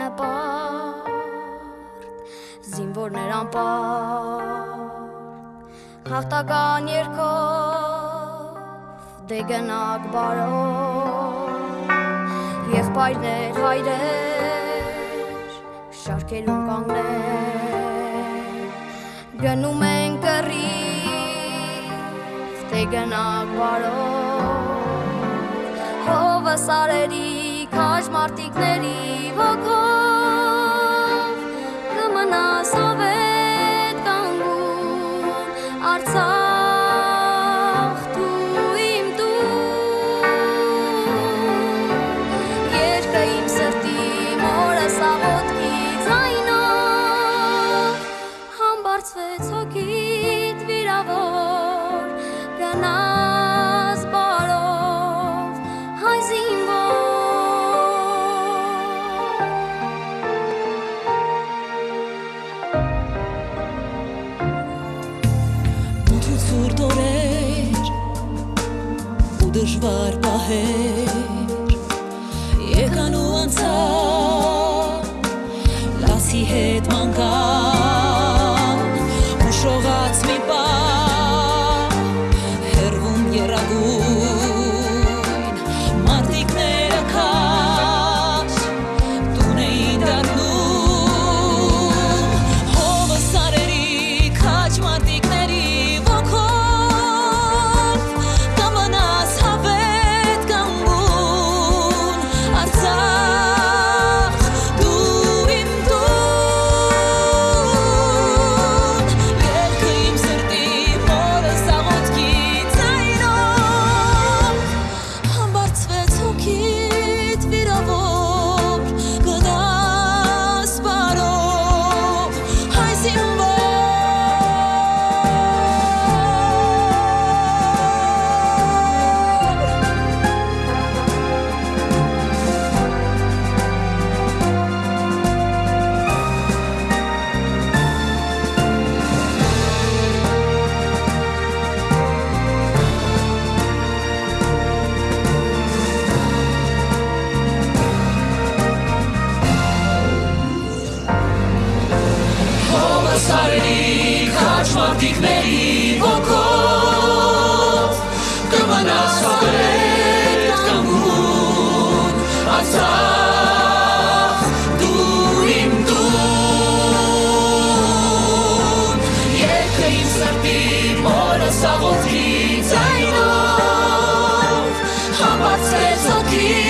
ամենապարտ զինվորներ անպարտ հաղթական երկով դե գնակ բարով եղբայրներ հայրեր շարքերում կանգներ գնում են կռիվ դե գնակ բարով հովը սարերի քաշ մարտիկների ոգով ու դժվար պահեր եկան ու անցան լասի հետ մանկան ու շողաց մի պա հերվում երագույն սարերի քաչ մարդիկների ոգով կմնաս վրետ կամուն ածախ դու իմ տուն երկը իմ սրտի մորը սաղորդի ձայնով համացրեց ոգի